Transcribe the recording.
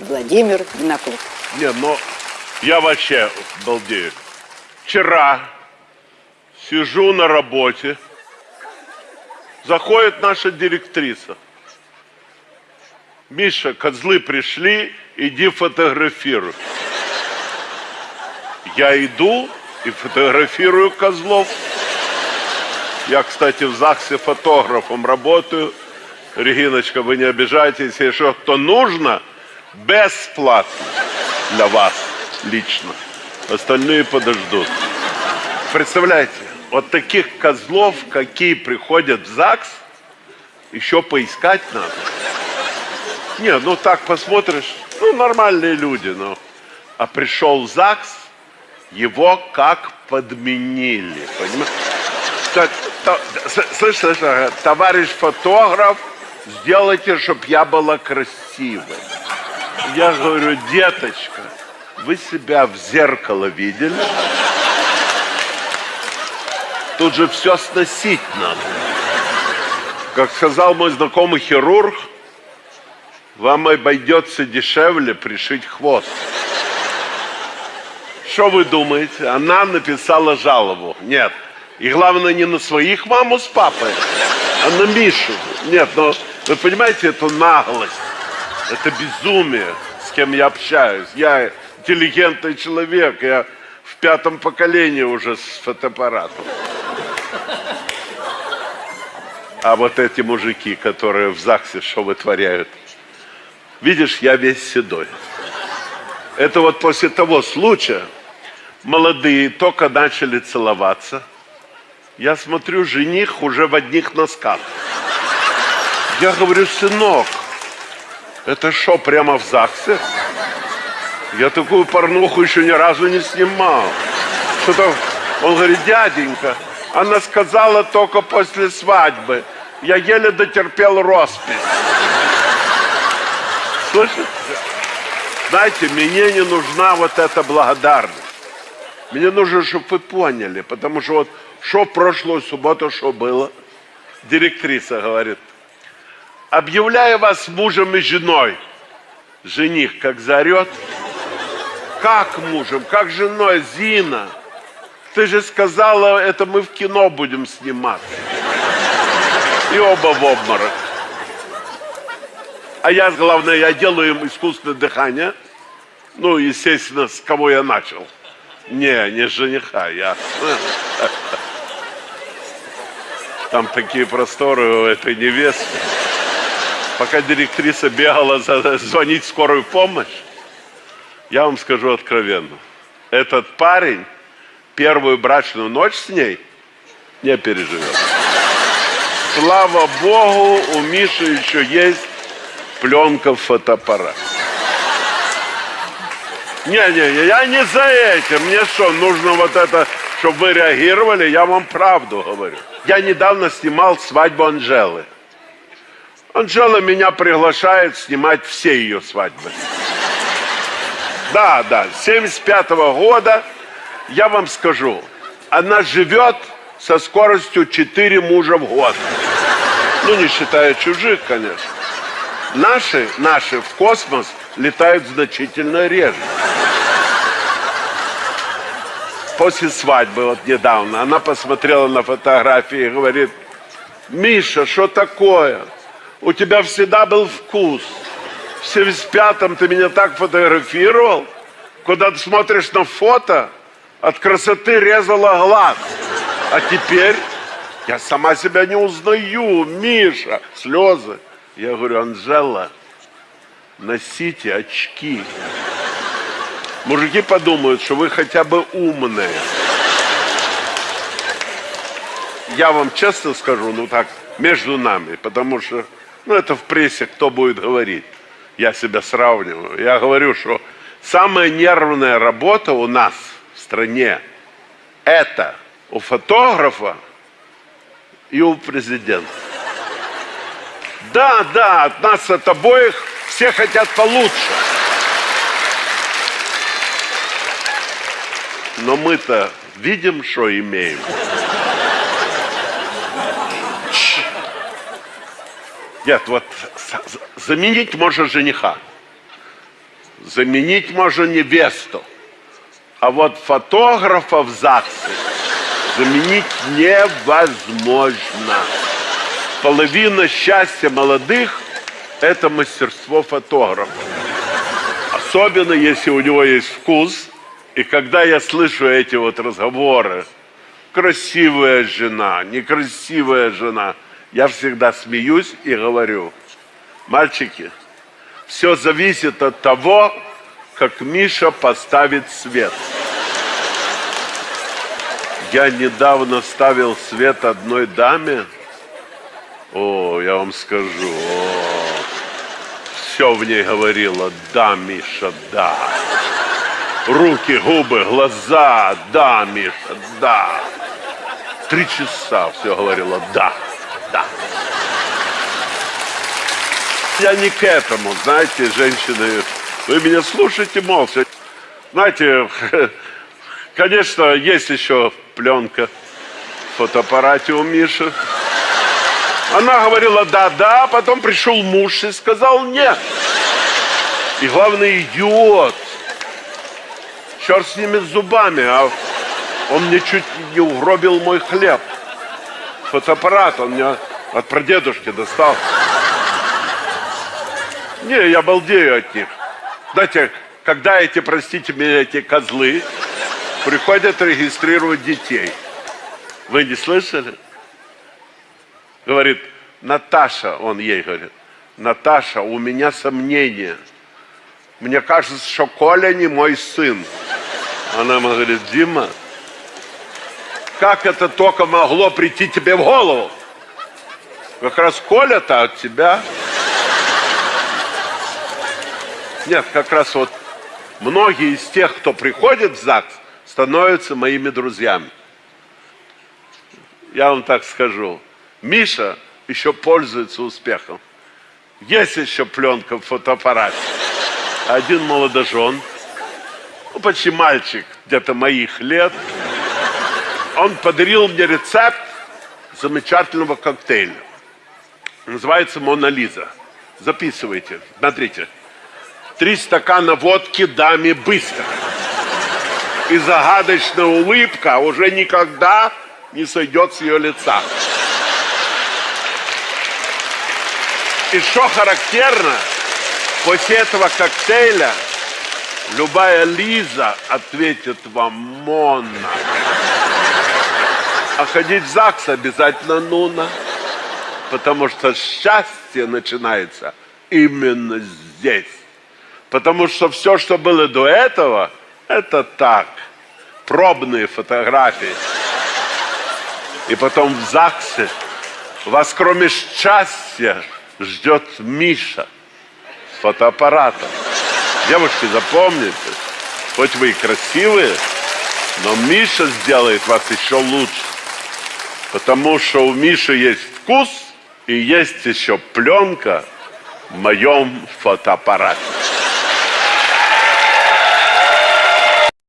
Владимир Винокур. Не, ну, я вообще балдею. Вчера сижу на работе, заходит наша директриса. Миша, козлы пришли, иди фотографируй. Я иду и фотографирую козлов. Я, кстати, в ЗАГСе фотографом работаю. Региночка, вы не обижайтесь, если что нужно, бесплатно для вас лично. Остальные подождут. Представляете, вот таких козлов, какие приходят в ЗАГС, еще поискать надо. Не, ну так посмотришь, ну нормальные люди, ну. А пришел в ЗАГС, его как подменили, понимаешь? Слышь, слышь, товарищ фотограф, сделайте, чтобы я была красивой. Я говорю, деточка, вы себя в зеркало видели? Тут же все сносить надо. Как сказал мой знакомый хирург, вам обойдется дешевле пришить хвост. Что вы думаете? Она написала жалобу. Нет. И главное, не на своих маму с папой, а на Мишу. Нет, но вы понимаете эту наглость, это безумие, с кем я общаюсь. Я интеллигентный человек, я в пятом поколении уже с фотоаппаратом. А вот эти мужики, которые в ЗАГСе что вытворяют? Видишь, я весь седой. Это вот после того случая молодые только начали целоваться. Я смотрю, жених уже в одних носках. Я говорю, сынок, это что, прямо в ЗАГСе? Я такую порнуху еще ни разу не снимал. Что-то... Он говорит, дяденька, она сказала только после свадьбы. Я еле дотерпел роспись. Слышите? Знаете, мне не нужна вот эта благодарность. Мне нужно, чтобы вы поняли, потому что вот что прошлую субботу, что было? Директриса говорит, объявляю вас мужем и женой. Жених как заорет. Как мужем, как женой, Зина? Ты же сказала, это мы в кино будем сниматься. И оба в обморок. А я, главное, я делаю им искусственное дыхание. Ну, естественно, с кого я начал. Не, не жениха, я. Там такие просторы у этой невесты. Пока директриса бегала за, звонить в скорую помощь, я вам скажу откровенно. Этот парень первую брачную ночь с ней не переживет. Слава Богу, у Миши еще есть пленка фотоаппарат. Не-не, я не за этим. Мне что, нужно вот это, чтобы вы реагировали? Я вам правду говорю. Я недавно снимал свадьбу Анжелы. Анжела меня приглашает снимать все ее свадьбы. Да, да, 75 -го года, я вам скажу, она живет со скоростью 4 мужа в год. Ну, не считая чужих, конечно. Наши, наши в космос летают значительно реже. После свадьбы, вот недавно, она посмотрела на фотографии и говорит, Миша, что такое? У тебя всегда был вкус. В 75-м ты меня так фотографировал, куда ты смотришь на фото, от красоты резала глаз. А теперь я сама себя не узнаю, Миша, слезы. Я говорю, Анжела, носите очки. Мужики подумают, что вы хотя бы умные. Я вам честно скажу, ну так, между нами, потому что, ну это в прессе кто будет говорить. Я себя сравниваю. Я говорю, что самая нервная работа у нас в стране это у фотографа и у президента. Да, да, от нас, от обоих, все хотят получше. Но мы-то видим, что имеем. Нет, вот заменить можно жениха. заменить можно невесту. А вот фотографа в ЗАГСе заменить невозможно. Половина счастья молодых – это мастерство фотографа. Особенно, если у него есть вкус. И когда я слышу эти вот разговоры, красивая жена, некрасивая жена, я всегда смеюсь и говорю, мальчики, все зависит от того, как Миша поставит свет. Я недавно ставил свет одной даме. О, я вам скажу, о, все в ней говорило, да, Миша, да. Руки, губы, глаза, да, Миша, да. Три часа все говорило, да. Я не к этому, знаете, женщины, вы меня слушайте молча. Знаете, конечно, есть еще пленка в фотоаппарате у Миши. Она говорила да-да, потом пришел муж и сказал нет. И главный идиот. Черт с ними с зубами, а он мне чуть не угробил мой хлеб. Фотоаппарат он мне от прадедушки достал. Не, я балдею от них. Знаете, когда эти, простите меня, эти козлы приходят регистрировать детей. Вы не слышали? Говорит, Наташа, он ей говорит, Наташа, у меня сомнения. Мне кажется, что Коля не мой сын. Она ему говорит, Дима, как это только могло прийти тебе в голову? Как раз Коля-то от тебя. Нет, как раз вот многие из тех, кто приходит в ЗАГС, становятся моими друзьями. Я вам так скажу. Миша еще пользуется успехом. Есть еще пленка в фотоаппарате. Один молодожен, ну, почти мальчик, где-то моих лет, он подарил мне рецепт замечательного коктейля. Называется «Мона Лиза». Записывайте, смотрите три стакана водки даме быстро. И загадочная улыбка уже никогда не сойдет с ее лица. И что характерно, после этого коктейля любая Лиза ответит вам Монна. А ходить в ЗАГС обязательно Нуна. Потому что счастье начинается именно здесь. Потому что все, что было до этого, это так. Пробные фотографии. И потом в ЗАГСе вас кроме счастья ждет Миша с фотоаппаратом. Девушки, запомните, хоть вы и красивые, но Миша сделает вас еще лучше. Потому что у Миши есть вкус и есть еще пленка в моем фотоаппарате.